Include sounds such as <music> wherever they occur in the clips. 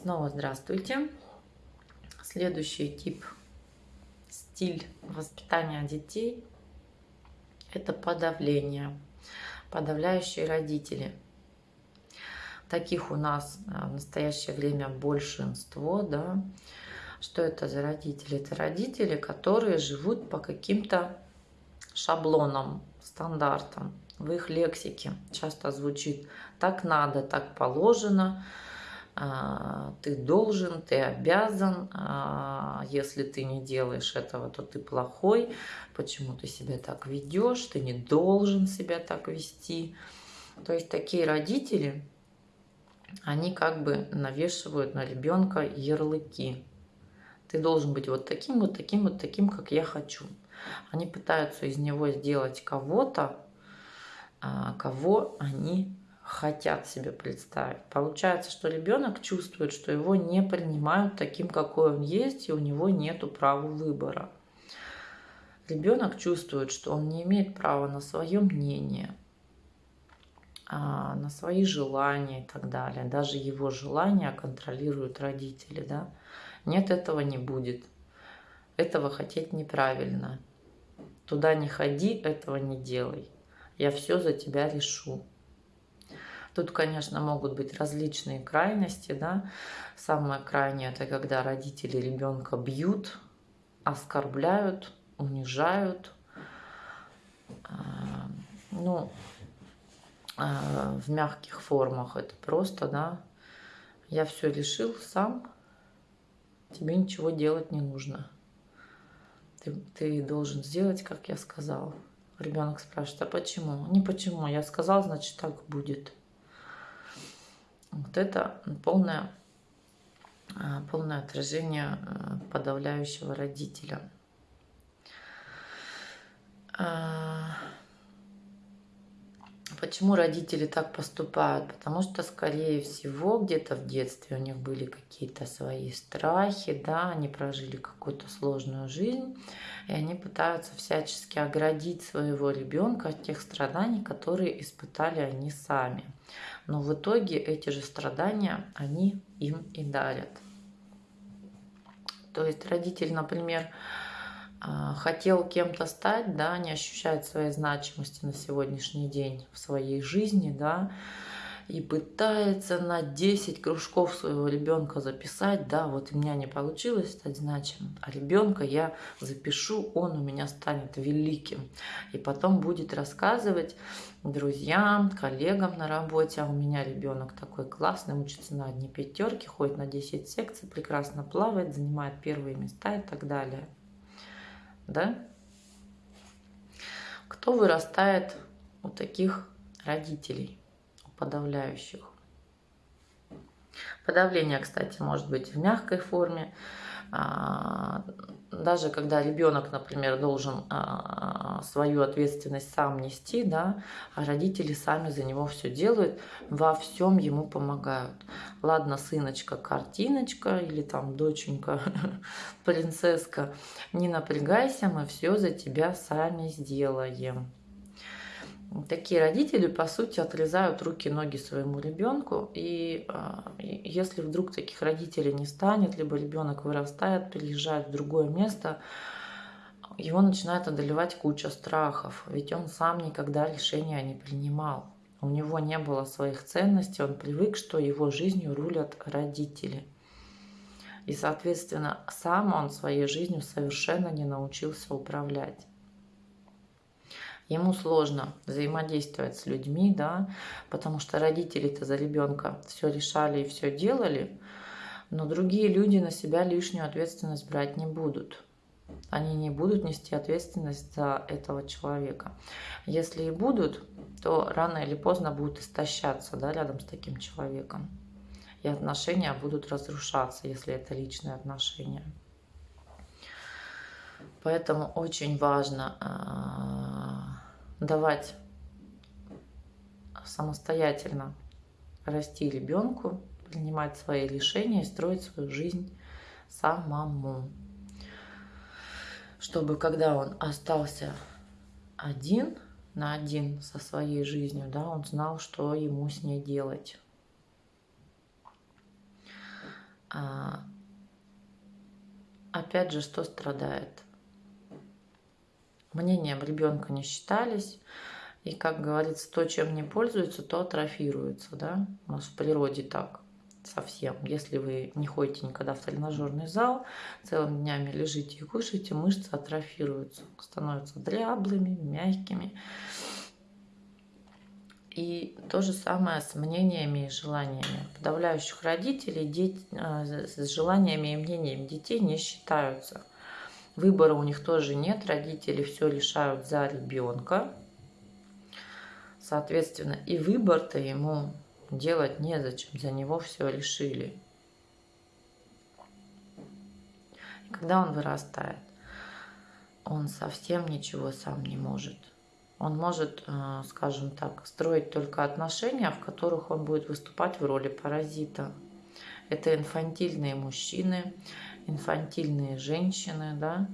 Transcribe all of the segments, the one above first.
Снова здравствуйте. Следующий тип, стиль воспитания детей – это подавление, подавляющие родители. Таких у нас а, в настоящее время большинство, да. Что это за родители? Это родители, которые живут по каким-то шаблонам, стандартам. В их лексике часто звучит «так надо, так положено», ты должен, ты обязан, а, если ты не делаешь этого, то ты плохой, почему ты себя так ведешь, ты не должен себя так вести. То есть такие родители, они как бы навешивают на ребенка ярлыки. Ты должен быть вот таким, вот таким, вот таким, как я хочу. Они пытаются из него сделать кого-то, а, кого они хотят себе представить. Получается, что ребенок чувствует, что его не принимают таким, какой он есть, и у него нет права выбора. Ребенок чувствует, что он не имеет права на свое мнение, а, на свои желания и так далее. Даже его желания контролируют родители. Да? Нет, этого не будет. Этого хотеть неправильно. Туда не ходи, этого не делай. Я все за тебя решу. Тут, конечно, могут быть различные крайности, да. Самое крайнее – это когда родители ребенка бьют, оскорбляют, унижают. А, ну, а, в мягких формах это просто, да, я все решил сам, тебе ничего делать не нужно. Ты, ты должен сделать, как я сказал. Ребенок спрашивает, а почему? Не почему, я сказал, значит так будет. Вот это полное, а, полное отражение а, подавляющего родителя. Почему родители так поступают? Потому что, скорее всего, где-то в детстве у них были какие-то свои страхи, да, они прожили какую-то сложную жизнь, и они пытаются всячески оградить своего ребенка от тех страданий, которые испытали они сами но в итоге эти же страдания они им и дарят. То есть родитель, например, хотел кем-то стать, да, не ощущает своей значимости на сегодняшний день в своей жизни, да, и пытается на 10 кружков своего ребенка записать, да, вот у меня не получилось стать значимым, а ребенка я запишу, он у меня станет великим. И потом будет рассказывать друзьям, коллегам на работе, а у меня ребенок такой классный, учится на одни пятерки, ходит на 10 секций, прекрасно плавает, занимает первые места и так далее. Да? Кто вырастает у таких родителей? подавляющих. Подавление, кстати, может быть в мягкой форме. А, даже когда ребенок, например, должен а, свою ответственность сам нести, да, а родители сами за него все делают, во всем ему помогают. Ладно, сыночка, картиночка или там доченька, <laughs> принцесска, не напрягайся, мы все за тебя сами сделаем. Такие родители, по сути, отрезают руки-ноги своему ребенку. А, и если вдруг таких родителей не станет, либо ребенок вырастает, переезжает в другое место, его начинает одолевать куча страхов. Ведь он сам никогда решения не принимал. У него не было своих ценностей, он привык, что его жизнью рулят родители. И, соответственно, сам он своей жизнью совершенно не научился управлять ему сложно взаимодействовать с людьми, да, потому что родители-то за ребенка все решали и все делали, но другие люди на себя лишнюю ответственность брать не будут. Они не будут нести ответственность за этого человека. Если и будут, то рано или поздно будут истощаться да, рядом с таким человеком. И отношения будут разрушаться, если это личные отношения. Поэтому очень важно а, давать самостоятельно расти ребенку, принимать свои решения и строить свою жизнь самому. Чтобы когда он остался один на один со своей жизнью, да, он знал, что ему с ней делать. А, опять же, что страдает? Мнением ребенка не считались. И, как говорится, то, чем не пользуется, то атрофируется. Да? У нас в природе так совсем. Если вы не ходите никогда в тренажерный зал, целыми днями лежите и кушаете, мышцы атрофируются, становятся дряблыми, мягкими. И то же самое с мнениями и желаниями. Подавляющих родителей дети, э, с желаниями и мнениями детей не считаются. Выбора у них тоже нет, родители все решают за ребенка. Соответственно, и выбор-то ему делать незачем, за него все решили. И когда он вырастает, он совсем ничего сам не может. Он может, э, скажем так, строить только отношения, в которых он будет выступать в роли паразита. Это инфантильные мужчины, инфантильные женщины, да,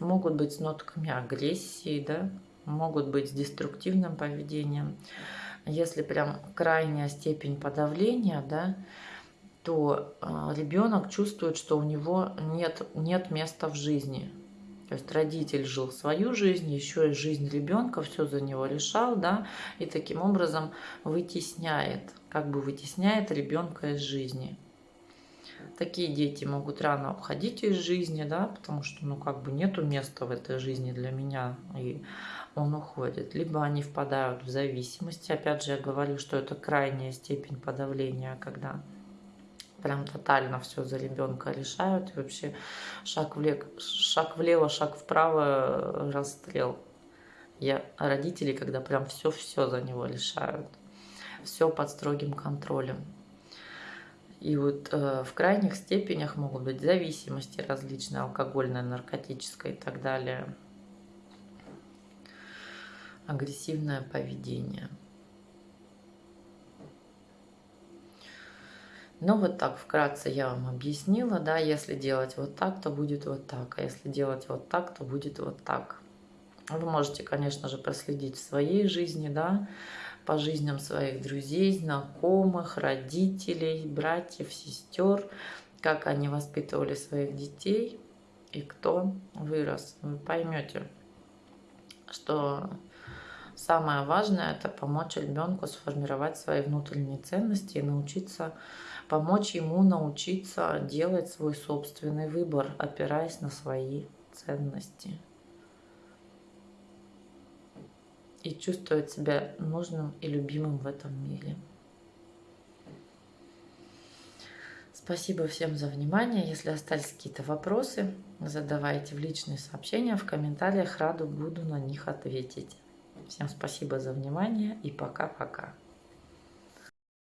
могут быть с нотками агрессии, да, могут быть с деструктивным поведением. Если прям крайняя степень подавления, да, то а, ребенок чувствует, что у него нет, нет места в жизни. То есть родитель жил свою жизнь, еще и жизнь ребенка, все за него решал, да, и таким образом вытесняет, как бы вытесняет ребенка из жизни. Такие дети могут рано уходить из жизни, да, потому что, ну, как бы нету места в этой жизни для меня, и он уходит. Либо они впадают в зависимость. Опять же, я говорю, что это крайняя степень подавления, когда прям тотально все за ребенка решают. И вообще шаг влево, шаг влево, шаг вправо, расстрел. Я родители, когда прям все-все за него решают. Все под строгим контролем. И вот э, в крайних степенях могут быть зависимости различные, алкогольная, наркотическая и так далее агрессивное поведение. Ну вот так вкратце я вам объяснила, да, если делать вот так, то будет вот так, а если делать вот так, то будет вот так. Вы можете, конечно же, проследить в своей жизни, да, по жизням своих друзей, знакомых, родителей, братьев, сестер, как они воспитывали своих детей и кто вырос. Вы поймете, что Самое важное – это помочь ребенку сформировать свои внутренние ценности и научиться, помочь ему научиться делать свой собственный выбор, опираясь на свои ценности. И чувствовать себя нужным и любимым в этом мире. Спасибо всем за внимание. Если остались какие-то вопросы, задавайте в личные сообщения, в комментариях. Раду буду на них ответить. Всем спасибо за внимание и пока-пока.